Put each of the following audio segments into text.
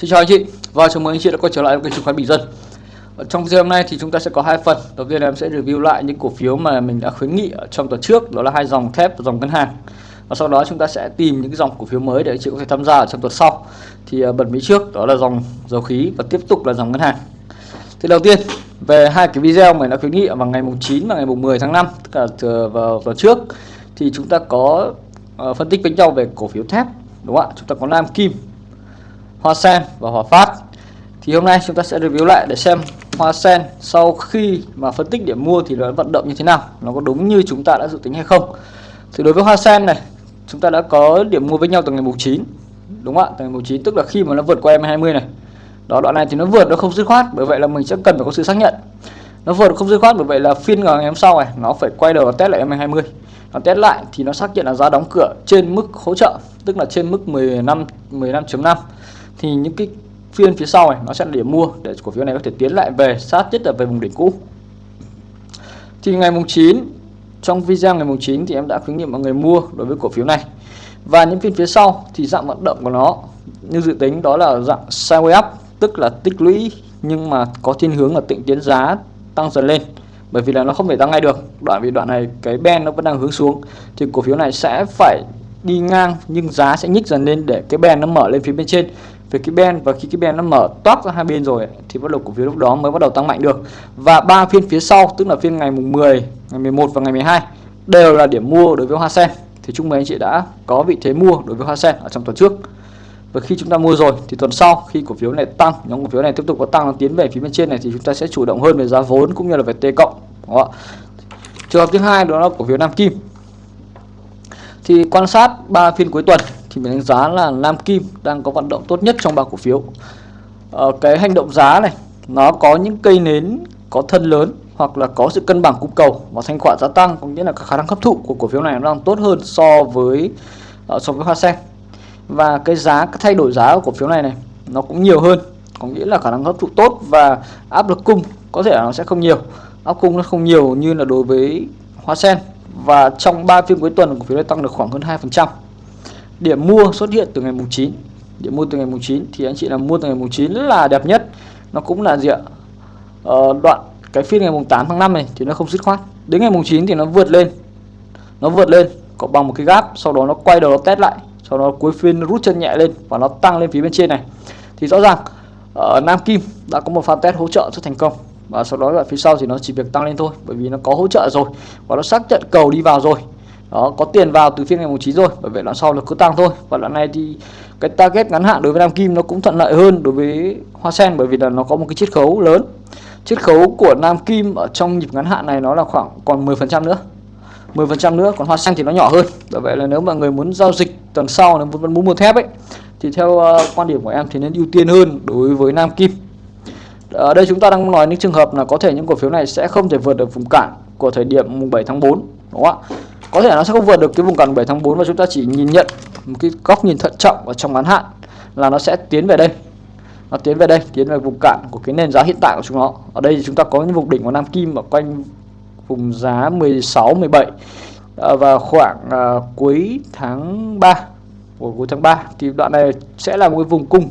Xin chào anh chị và chào mừng anh chị đã quay trở lại với kênh chứng khoán Bình Dân. Ở trong video hôm nay thì chúng ta sẽ có hai phần. Đầu tiên là em sẽ review lại những cổ phiếu mà mình đã khuyến nghị ở trong tuần trước, đó là hai dòng thép và dòng ngân hàng. Và sau đó chúng ta sẽ tìm những dòng cổ phiếu mới để anh chị có thể tham gia ở trong tuần sau. Thì à, bật mí trước đó là dòng dầu khí và tiếp tục là dòng ngân hàng. Thì đầu tiên về hai cái video mình đã khuyến nghị vào ngày mùng 9 và ngày mùng 10 tháng 5 tức là từ vào tuần trước thì chúng ta có à, phân tích với nhau về cổ phiếu thép đúng không ạ? Chúng ta có Nam Kim Hoa Sen và Hòa Phát. Thì hôm nay chúng ta sẽ review lại để xem Hoa Sen sau khi mà phân tích điểm mua thì nó vận động như thế nào, nó có đúng như chúng ta đã dự tính hay không. Thì đối với Hoa Sen này, chúng ta đã có điểm mua với nhau từ ngày mùng 9 đúng không ạ? Từ ngày mùng 9 tức là khi mà nó vượt qua M20 này. Đó, đoạn này thì nó vượt, nó không dứt khoát, bởi vậy là mình sẽ cần phải có sự xác nhận. Nó vượt không dứt khoát, bởi vậy là phiên ngày hôm sau này, nó phải quay đầu test lại M20 nó test lại thì nó xác nhận là giá đóng cửa trên mức hỗ trợ, tức là trên mức 15 15.5 thì những cái phiên phía sau này, nó sẽ là điểm mua để cổ phiếu này có thể tiến lại về sát nhất là về vùng đỉnh cũ. Thì ngày mùng 9 trong video ngày mùng 9 thì em đã khuyến nghị mọi người mua đối với cổ phiếu này. Và những phiên phía sau thì dạng vận động của nó như dự tính đó là dạng sideways up, tức là tích lũy nhưng mà có thiên hướng là tịnh tiến giá tăng dần lên. Bởi vì là nó không thể tăng ngay được, đoạn vì đoạn này cái ben nó vẫn đang hướng xuống. Thì cổ phiếu này sẽ phải đi ngang nhưng giá sẽ nhích dần lên để cái ben nó mở lên phía bên trên về cái ben, và khi cái ben nó mở toát ra hai bên rồi thì bắt đầu cổ phiếu lúc đó mới bắt đầu tăng mạnh được. Và ba phiên phía sau, tức là phiên ngày mùng 10 ngày 11 và ngày 12 đều là điểm mua đối với hoa sen. Thì chúng mấy anh chị đã có vị thế mua đối với hoa sen ở trong tuần trước. Và khi chúng ta mua rồi, thì tuần sau, khi cổ phiếu này tăng, nhóm cổ phiếu này tiếp tục có tăng, nó tiến về phía bên trên này, thì chúng ta sẽ chủ động hơn về giá vốn cũng như là về t cộng đó. trường hợp thứ hai đó là cổ phiếu nam kim. Thì quan sát ba phiên cuối tuần thì mình đánh giá là Nam Kim đang có vận động tốt nhất trong ba cổ phiếu. Ờ, cái hành động giá này nó có những cây nến có thân lớn hoặc là có sự cân bằng cung cầu và thanh khoản gia tăng có nghĩa là khả năng hấp thụ của cổ phiếu này nó đang tốt hơn so với uh, so với hoa sen. Và cái giá cái thay đổi giá của cổ phiếu này này nó cũng nhiều hơn có nghĩa là khả năng hấp thụ tốt và áp lực cung có thể là nó sẽ không nhiều. Áp cung nó không nhiều như là đối với hoa sen. Và trong 3 phiên cuối tuần cổ phiếu này tăng được khoảng hơn 2% điểm mua xuất hiện từ ngày mùng 9 điểm mua từ ngày mùng 9 thì anh chị là mua từ ngày mùng 9 là đẹp nhất. Nó cũng là gì ạ? Ờ, đoạn cái phiên ngày mùng 8 tháng 5 này thì nó không dứt khoát. Đến ngày mùng 9 thì nó vượt lên. Nó vượt lên có bằng một cái gap sau đó nó quay đầu nó test lại. Sau đó cuối phiên rút chân nhẹ lên và nó tăng lên phía bên trên này. Thì rõ ràng ở Nam Kim đã có một pha test hỗ trợ rất thành công. Và sau đó là phía sau thì nó chỉ việc tăng lên thôi bởi vì nó có hỗ trợ rồi. Và nó xác nhận cầu đi vào rồi đó có tiền vào từ phiên ngày 9 rồi bởi vậy đoạn sau là cứ tăng thôi. Và đoạn này thì cái target ngắn hạn đối với Nam Kim nó cũng thuận lợi hơn đối với Hoa Sen bởi vì là nó có một cái chiết khấu lớn. Chiết khấu của Nam Kim ở trong nhịp ngắn hạn này nó là khoảng còn 10% nữa. 10% nữa còn Hoa Sen thì nó nhỏ hơn. Bởi vậy là nếu mà người muốn giao dịch tuần sau nếu vẫn muốn mua thép ấy thì theo uh, quan điểm của em thì nên ưu tiên hơn đối với Nam Kim. Ở đây chúng ta đang nói những trường hợp là có thể những cổ phiếu này sẽ không thể vượt được vùng cản của thời điểm mùng 7 tháng 4 đúng không ạ? Có thể nó sẽ không vượt được cái vùng cản 7 tháng 4 và chúng ta chỉ nhìn nhận một cái góc nhìn thận trọng ở trong ngắn hạn là nó sẽ tiến về đây. Nó tiến về đây tiến về vùng cạn của cái nền giá hiện tại của chúng nó. Ở đây thì chúng ta có những vùng đỉnh của Nam Kim ở quanh vùng giá 16 17 à, và khoảng uh, cuối tháng 3 của cuối tháng 3 thì đoạn này sẽ là một cái vùng cung.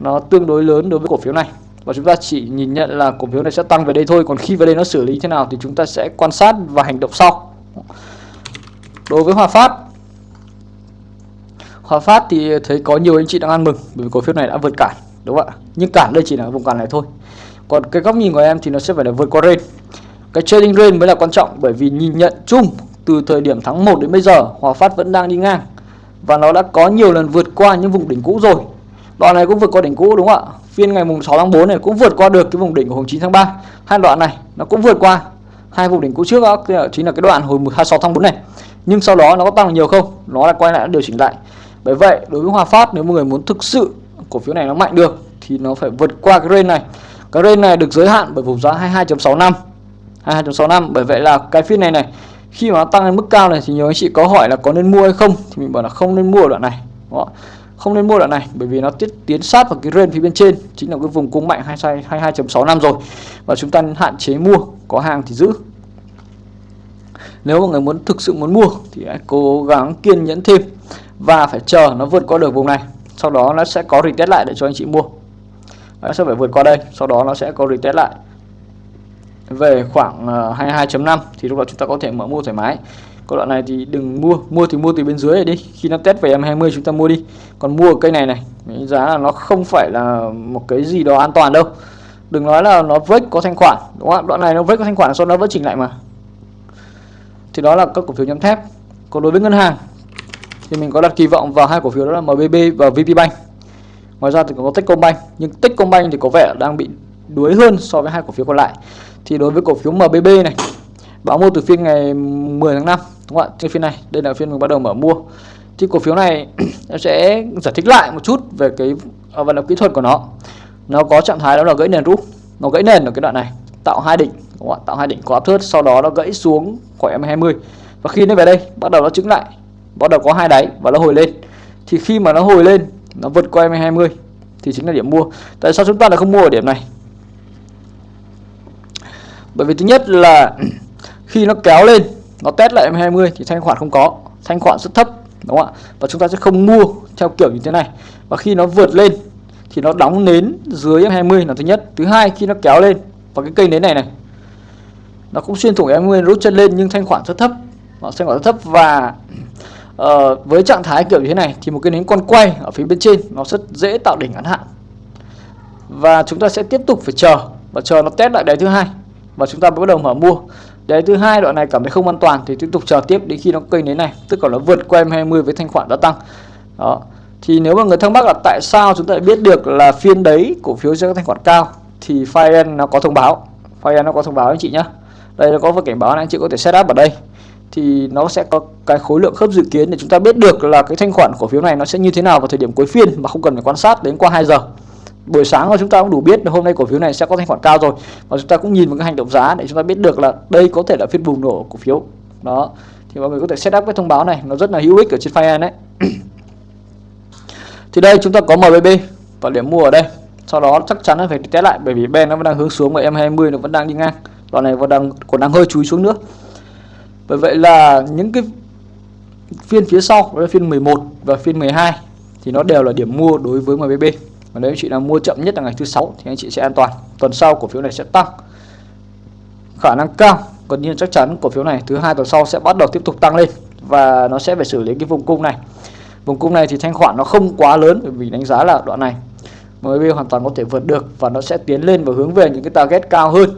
Nó tương đối lớn đối với cổ phiếu này. Và chúng ta chỉ nhìn nhận là cổ phiếu này sẽ tăng về đây thôi. Còn khi về đây nó xử lý thế nào thì chúng ta sẽ quan sát và hành động sau đối với Hòa Phát. Hòa Phát thì thấy có nhiều anh chị đang ăn mừng bởi vì cổ phiếu này đã vượt cản, đúng không ạ? Nhưng cản đây chỉ là vùng cản này thôi. Còn cái góc nhìn của em thì nó sẽ phải là vượt qua range. Cái trading range mới là quan trọng bởi vì nhìn nhận chung từ thời điểm tháng 1 đến bây giờ, Hòa Phát vẫn đang đi ngang. Và nó đã có nhiều lần vượt qua những vùng đỉnh cũ rồi. Đoạn này cũng vượt qua đỉnh cũ, đúng không ạ? Phiên ngày mùng 6 tháng 4 này cũng vượt qua được cái vùng đỉnh của hôm 9 tháng 3 hai đoạn này nó cũng vượt qua hai vùng đỉnh cũ trước đó chính là cái đoạn hồi 26 tháng 4 này nhưng sau đó nó có tăng nhiều không? Nó là quay lại, điều chỉnh lại. Bởi vậy, đối với Hòa Phát, nếu mọi người muốn thực sự cổ phiếu này nó mạnh được, thì nó phải vượt qua cái range này. Cái range này được giới hạn bởi vùng giá 22.65 22.65 bởi vậy là cái phiên này này, khi mà nó tăng lên mức cao này thì nhiều anh chị có hỏi là có nên mua hay không? Thì mình bảo là không nên mua đoạn này. Đó. không nên mua đoạn này, bởi vì nó tiết, tiến sát vào cái range phía bên trên, chính là cái vùng cung mạnh 22.65 rồi. Và chúng ta hạn chế mua, có hàng thì giữ nếu mà người muốn thực sự muốn mua thì hãy cố gắng kiên nhẫn thêm và phải chờ nó vượt qua được vùng này. Sau đó nó sẽ có retest lại để cho anh chị mua. Nó sẽ phải vượt qua đây, sau đó nó sẽ có retest lại. Về khoảng ờ, 22.5 thì lúc đó chúng ta có thể mở mua thoải mái. Có đoạn này thì đừng mua mua thì mua từ bên dưới này đi. Khi nó test về em 20 chúng ta mua đi. Còn mua cây này này giá là nó không phải là một cái gì đó an toàn đâu. Đừng nói là nó break có thanh khoản, đúng không đoạn này nó break có thanh khoản, sau nó vẫn chỉnh lại mà thì đó là các cổ phiếu nhóm thép. Còn đối với ngân hàng, thì mình có đặt kỳ vọng vào hai cổ phiếu đó là MBB và VPBank ngoài ra thì có Techcombank, nhưng Techcombank thì có vẻ đang bị đuối hơn so với hai cổ phiếu còn lại. Thì đối với cổ phiếu MBB này, báo mua từ phiên ngày 10 tháng 5 đúng không ạ? Trên phiên này, đây là phiên mình bắt đầu mở mua. Thì cổ phiếu này nó sẽ giải thích lại một chút về cái à, vận động kỹ thuật của nó. Nó có trạng thái đó là gãy nền rút. Nó gãy nền ở cái đoạn này, tạo hai đỉnh các bạn tạo hai đỉnh có áp thớt sau đó nó gãy xuống khỏi em 20 và khi nó về đây, bắt đầu nó trứng lại. Bắt đầu có hai đáy và nó hồi lên. Thì khi mà nó hồi lên, nó vượt qua em 20 thì chính là điểm mua. Tại sao chúng ta lại không mua ở điểm này? Bởi vì thứ nhất là khi nó kéo lên, nó test lại em 20 thì thanh khoản không có. Thanh khoản rất thấp, đúng không ạ? Và chúng ta sẽ không mua theo kiểu như thế này. Và khi nó vượt lên, thì nó đóng nến dưới em 20 là thứ nhất. Thứ hai, khi nó kéo lên, và cái cây nến này này nó cũng xuyên thủng em nguyên rút chân lên nhưng thanh khoản rất thấp. Nó thanh khoản rất thấp và uh, với trạng thái kiểu như thế này thì một cái nến con quay ở phía bên trên nó rất dễ tạo đỉnh ngắn hạn. Và chúng ta sẽ tiếp tục phải chờ và chờ nó test lại đáy thứ hai và chúng ta mới bắt đầu mở mua. Đáy thứ hai đoạn này cảm thấy không an toàn thì tiếp tục chờ tiếp đến khi nó cây nến này tức là nó vượt qua em 20 với thanh khoản đã tăng. Đó. Thì nếu mà người thắc mắc là tại sao chúng ta biết được là phiên đấy cổ phiếu sẽ có thanh khoản cao thì Fire nó có thông báo. Fire nó có thông báo anh chị nhé đây, nó có một cảnh báo là anh chị có thể setup ở đây. Thì nó sẽ có cái khối lượng khớp dự kiến để chúng ta biết được là cái thanh khoản cổ phiếu này nó sẽ như thế nào vào thời điểm cuối phiên mà không cần phải quan sát đến qua 2 giờ. Buổi sáng là chúng ta cũng đủ biết là hôm nay cổ phiếu này sẽ có thanh khoản cao rồi. Và chúng ta cũng nhìn vào cái hành động giá để chúng ta biết được là đây có thể là phiên bùng nổ cổ phiếu. Đó. Thì mọi người có thể setup cái thông báo này, nó rất là hữu ích ở trên file đấy thì đây, chúng ta có MBB và điểm mua ở đây. Sau đó chắc chắn là phải test lại bởi vì Ben nó vẫn đang hướng xuống và M20 nó vẫn đang đi ngang đoạn này vẫn đang, còn đang hơi chúi xuống nữa. Bởi vậy là những cái phiên phía sau, đó là phiên 11 và phiên 12 thì nó đều là điểm mua đối với MBB và nếu anh chị nào mua chậm nhất là ngày thứ sáu thì anh chị sẽ an toàn. Tuần sau cổ phiếu này sẽ tăng. Khả năng cao còn nhiên chắc chắn cổ phiếu này thứ hai tuần sau sẽ bắt đầu tiếp tục tăng lên và nó sẽ phải xử lý cái vùng cung này. Vùng cung này thì thanh khoản nó không quá lớn bởi vì đánh giá là đoạn này MB hoàn toàn có thể vượt được và nó sẽ tiến lên và hướng về những cái target cao hơn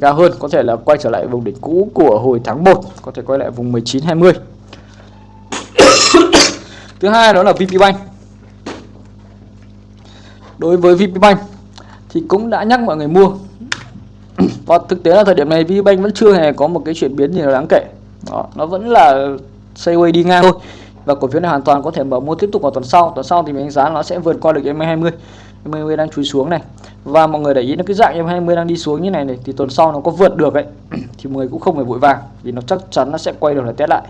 cao hơn có thể là quay trở lại vùng đỉnh cũ của hồi tháng 1 có thể quay lại vùng 19 20 thứ hai đó là VPBank đối với VPBank thì cũng đã nhắc mọi người mua. Và thực tế là thời điểm này VPBank vẫn chưa hề có một cái chuyển biến gì đáng kể. Đó, nó vẫn là sideways đi ngang thôi. Và cổ phiếu này hoàn toàn có thể mở mua tiếp tục vào tuần sau. Tuần sau thì mình đánh giá nó sẽ vượt qua được M20 20 đang chui xuống này. Và mọi người để ý nó cái dạng em 20 đang đi xuống như này này, thì tuần sau nó có vượt được ấy. Thì mọi người cũng không phải vội vàng, vì nó chắc chắn nó sẽ quay đầu lại test lại.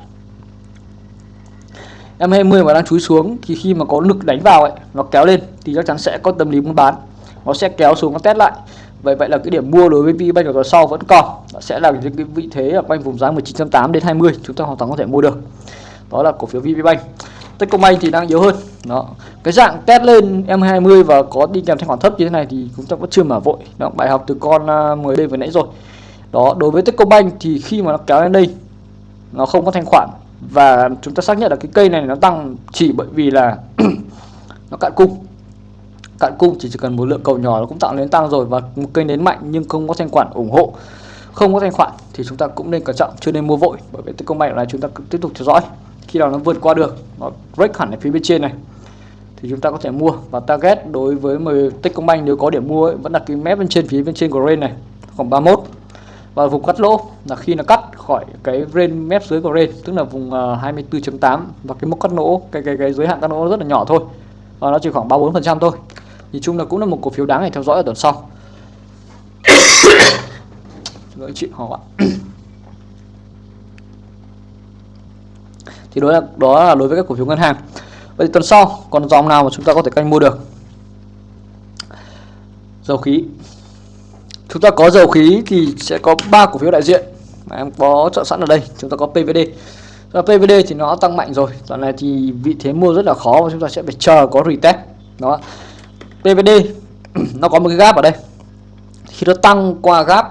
Em 20 mà đang chui xuống, thì khi mà có lực đánh vào ấy, nó kéo lên, thì chắc chắn sẽ có tâm lý muốn bán. Nó sẽ kéo xuống nó test lại. Vậy vậy là cái điểm mua đối với VPBank ở tuần sau vẫn còn. Nó sẽ là những cái vị thế ở quanh vùng giá 19.8 đến 20 chúng ta hoàn toàn có thể mua được. Đó là cổ phiếu VPBank Techcombank thì đang yếu hơn đó. Cái dạng test lên EM20 và có đi kèm thanh khoản thấp như thế này thì chúng ta vẫn chưa mở vội. Đó bài học từ con à, 10 đây vừa nãy rồi. Đó đối với Techcombank thì khi mà nó kéo lên đây nó không có thanh khoản. Và chúng ta xác nhận là cái cây này nó tăng chỉ bởi vì là nó cạn cung. Cạn cung chỉ, chỉ cần một lượng cầu nhỏ nó cũng tạo nên tăng rồi và một cây nến mạnh nhưng không có thanh khoản ủng hộ không có thanh khoản thì chúng ta cũng nên cẩn trọng chưa nên mua vội. Bởi vì Techcombank này chúng ta tiếp tục theo dõi khi nào nó vượt qua được nó break hẳn ở phía bên trên này thì chúng ta có thể mua. Và target đối với Techcombank nếu có điểm mua ấy, vẫn là cái mép bên trên phía bên trên của range này khoảng 31 và vùng cắt lỗ là khi nó cắt khỏi cái range mép dưới của range tức là vùng à, uh, 24.8 và cái mốc cắt lỗ cái cái cái giới hạn cắt lỗ rất là nhỏ thôi. Và nó chỉ khoảng 34 phần trăm thôi. Thì chung là cũng là một cổ phiếu đáng để theo dõi ở tuần sau. Lỗi chuyện họ ạ. thì đó là đó là đối với các cổ phiếu ngân hàng. Vậy tuần sau, còn dòng nào mà chúng ta có thể canh mua được? Dầu khí. Chúng ta có dầu khí thì sẽ có ba cổ phiếu đại diện mà em có chọn sẵn ở đây. Chúng ta có PVD và PVD thì nó tăng mạnh rồi. Tuần này thì vị thế mua rất là khó và chúng ta sẽ phải chờ có retest. Đó. PVD nó có một cái gap ở đây. Khi nó tăng qua gap,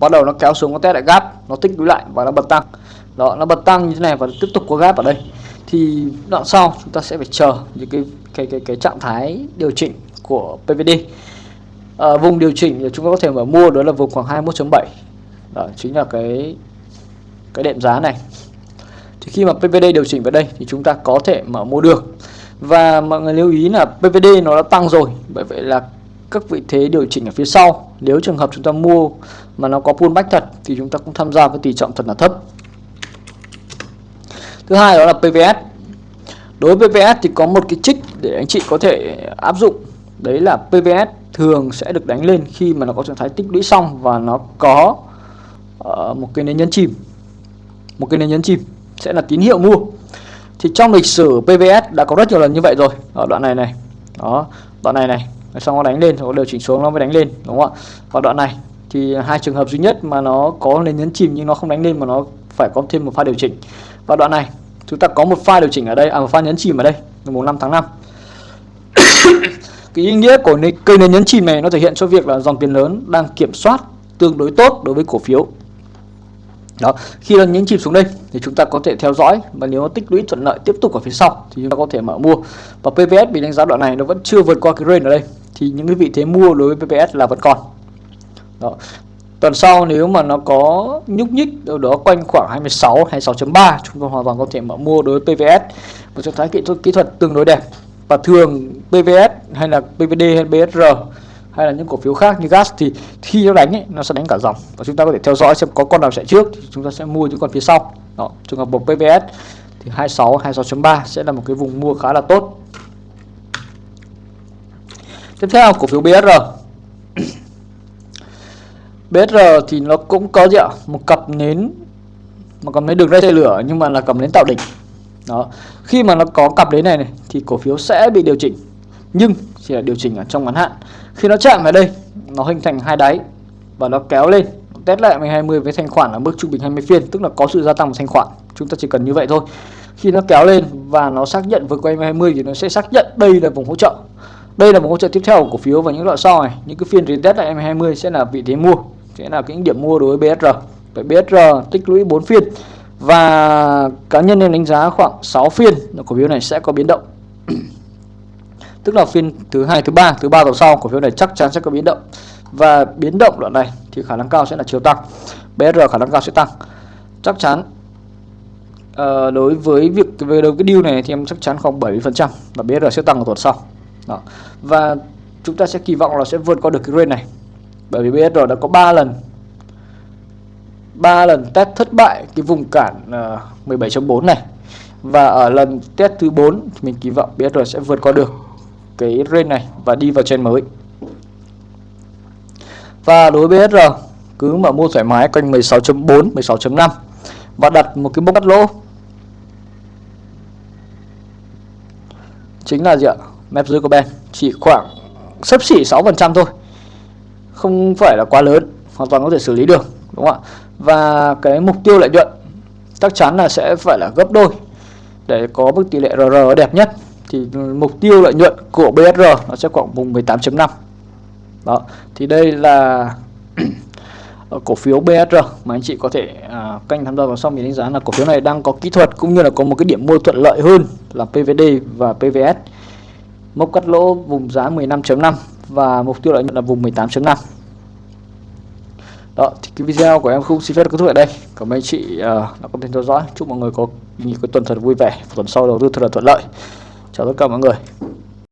bắt đầu nó kéo xuống, nó test lại gap, nó tích lũy lại và nó bật tăng đó nó bật tăng như thế này và tiếp tục có gap ở đây. Thì đoạn sau chúng ta sẽ phải chờ những cái cái cái cái trạng thái điều chỉnh của PVD à, ờ, vùng điều chỉnh thì chúng ta có thể mở mua đó là vùng khoảng 21.7 đó chính là cái cái đệm giá này. Thì khi mà PVD điều chỉnh vào đây thì chúng ta có thể mở mua được. Và mọi người lưu ý là PVD nó đã tăng rồi bởi vậy là các vị thế điều chỉnh ở phía sau nếu trường hợp chúng ta mua mà nó có pullback thật thì chúng ta cũng tham gia với tỷ trọng thật là thấp thứ hai đó là PVS đối với PVS thì có một cái trích để anh chị có thể áp dụng. Đấy là PVS thường sẽ được đánh lên khi mà nó có trạng thái tích lũy xong và nó có uh, một cái nền nhấn chìm. Một cái nền nhấn chìm sẽ là tín hiệu mua. Thì trong lịch sử PVS đã có rất nhiều lần như vậy rồi. Ở đoạn này này. Đó đoạn này này. Xong nó đánh lên rồi điều chỉnh xuống nó mới đánh lên đúng không ạ? Và đoạn này thì hai trường hợp duy nhất mà nó có nền nhấn chìm nhưng nó không đánh lên mà nó phải có thêm một pha điều chỉnh và đoạn này, chúng ta có một pha điều chỉnh ở đây à một pha nhấn chìm ở đây, ngày mùng 5 tháng 5 cái ý nghĩa của cây nền nhấn chìm này nó thể hiện cho việc là dòng tiền lớn đang kiểm soát tương đối tốt đối với cổ phiếu. Đó, khi nó nhấn chìm xuống đây thì chúng ta có thể theo dõi và nếu nó tích lũy thuận lợi tiếp tục ở phía sau thì chúng ta có thể mở mua. Và PVS bị đánh giá đoạn này nó vẫn chưa vượt qua cái range ở đây thì những cái vị thế mua đối với PVS là vẫn còn. Đó tuần sau nếu mà nó có nhúc nhích đâu đó quanh khoảng 26 26.3 chúng ta hoàn toàn có thể mở mua đối với PVS một trạng thái kỹ thuật kỹ thuật tương đối đẹp. Và thường PVS hay là PVD hay BSR hay là những cổ phiếu khác như gas thì khi nó đánh ấy, nó sẽ đánh cả dòng. Và chúng ta có thể theo dõi xem có con nào chạy trước thì chúng ta sẽ mua những con phía sau. Đó trường hợp một PVS thì 26 26.3 sẽ là một cái vùng mua khá là tốt. Tiếp theo cổ phiếu BSR BSR thì nó cũng có gì ạ? Một cặp nến một cặp nến đường ray lửa nhưng mà là cặp nến tạo đỉnh. Đó. Khi mà nó có cặp nến này, này thì cổ phiếu sẽ bị điều chỉnh. Nhưng chỉ là điều chỉnh ở trong ngắn hạn. Khi nó chạm vào đây nó hình thành hai đáy và nó kéo lên test lại 20 với thanh khoản ở mức trung bình 20 phiên tức là có sự gia tăng của thanh khoản. Chúng ta chỉ cần như vậy thôi. Khi nó kéo lên và nó xác nhận vượt qua 20 thì nó sẽ xác nhận đây là vùng hỗ trợ. Đây là một hỗ trợ tiếp theo của cổ phiếu và những loại sau này. Những cái phiên retest lại 20 sẽ là vị thế mua sẽ là cái điểm mua đối với BSR vậy BSR tích lũy 4 phiên. Và cá nhân nên đánh giá khoảng 6 phiên cổ phiếu này sẽ có biến động. Tức là phiên thứ hai thứ ba thứ ba tuần sau cổ phiếu này chắc chắn sẽ có biến động. Và biến động đoạn này thì khả năng cao sẽ là chiều tăng. BR khả năng cao sẽ tăng. Chắc chắn à, đối với việc về đầu cái deal này thì em chắc chắn khoảng 70% và BR sẽ tăng ở tuần sau. Đó. và chúng ta sẽ kỳ vọng là sẽ vượt qua được cái range này bởi vì BR đã có 3 lần. 3 lần test thất bại cái vùng cản à, uh, 17.4 này. Và ở lần test thứ 4 mình kỳ vọng BR sẽ vượt qua được cái range này và đi vào trên mới. Và đối với BSR cứ mà mua thoải mái quanh 16.4 16.5 và đặt một cái mốc cắt lỗ. Chính là gì ạ? Map dưới của Ben chỉ khoảng sấp xỉ 6% thôi không phải là quá lớn hoàn toàn có thể xử lý được đúng không ạ? Và cái mục tiêu lợi nhuận chắc chắn là sẽ phải là gấp đôi để có mức tỷ lệ RR đẹp nhất. Thì mục tiêu lợi nhuận của BSR nó sẽ khoảng vùng 18.5 đó thì đây là cổ phiếu BSR mà anh chị có thể à, canh tham gia vào sau mình đánh giá là cổ phiếu này đang có kỹ thuật cũng như là có một cái điểm mua thuận lợi hơn là PVD và PVS mốc cắt lỗ vùng giá 15.5 và mục tiêu lợi nhuận là vùng 18.5 đó thì cái video của em không xin phép kết thúc ở đây. Cảm ơn anh chị uh, đã có thể theo dõi. Chúc mọi người có những cái tuần thật vui vẻ. Tuần sau đầu tư thật là thuận lợi. Chào tất cả mọi người.